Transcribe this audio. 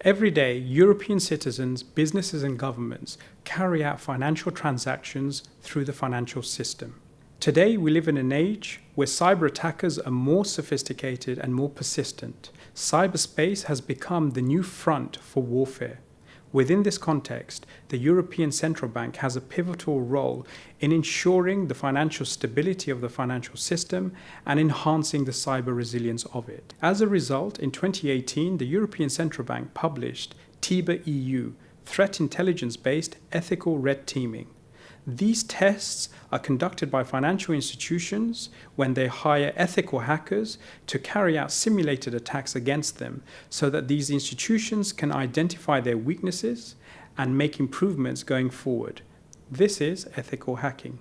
Every day, European citizens, businesses, and governments carry out financial transactions through the financial system. Today, we live in an age where cyber attackers are more sophisticated and more persistent. Cyberspace has become the new front for warfare. Within this context, the European Central Bank has a pivotal role in ensuring the financial stability of the financial system and enhancing the cyber resilience of it. As a result, in 2018, the European Central Bank published TIBER EU, Threat Intelligence Based Ethical Red Teaming. These tests are conducted by financial institutions when they hire ethical hackers to carry out simulated attacks against them so that these institutions can identify their weaknesses and make improvements going forward. This is ethical hacking.